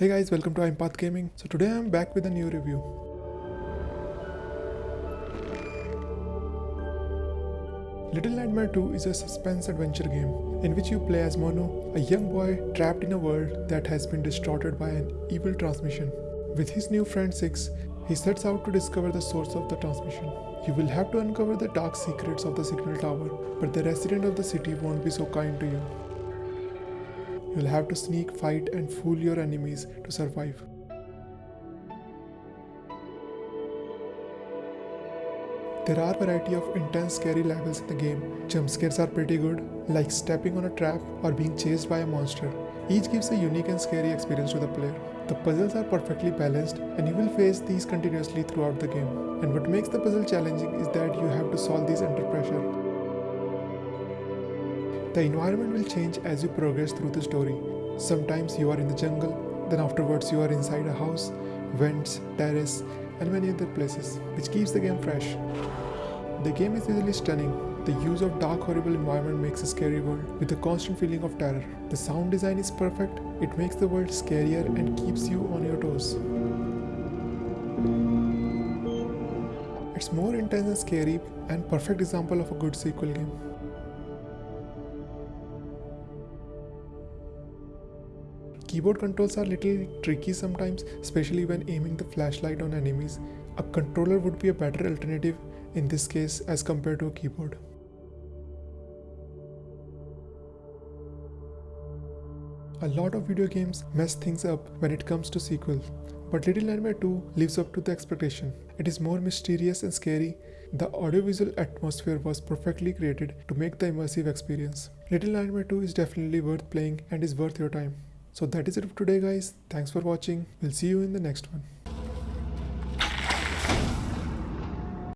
Hey guys, welcome to Impath Gaming. So today I'm back with a new review. Little Nightmare 2 is a suspense adventure game in which you play as Mono, a young boy trapped in a world that has been distorted by an evil transmission. With his new friend Six, he sets out to discover the source of the transmission. You will have to uncover the dark secrets of the signal tower, but the resident of the city won't be so kind to you. You'll have to sneak, fight, and fool your enemies to survive. There are a variety of intense scary levels in the game. Jump scares are pretty good, like stepping on a trap or being chased by a monster. Each gives a unique and scary experience to the player. The puzzles are perfectly balanced and you will face these continuously throughout the game. And what makes the puzzle challenging is that you have to solve these under pressure. The environment will change as you progress through the story. Sometimes you are in the jungle, then afterwards you are inside a house, vents, terrace, and many other places, which keeps the game fresh. The game is visually stunning. The use of dark horrible environment makes a scary world with a constant feeling of terror. The sound design is perfect, it makes the world scarier and keeps you on your toes. It's more intense and scary and perfect example of a good sequel game. Keyboard controls are a little tricky sometimes, especially when aiming the flashlight on enemies. A controller would be a better alternative in this case as compared to a keyboard. A lot of video games mess things up when it comes to sequels, but Little Nightmare 2 lives up to the expectation. It is more mysterious and scary. The audiovisual atmosphere was perfectly created to make the immersive experience. Little Nightmare 2 is definitely worth playing and is worth your time. So that is it for today guys. Thanks for watching. We'll see you in the next one.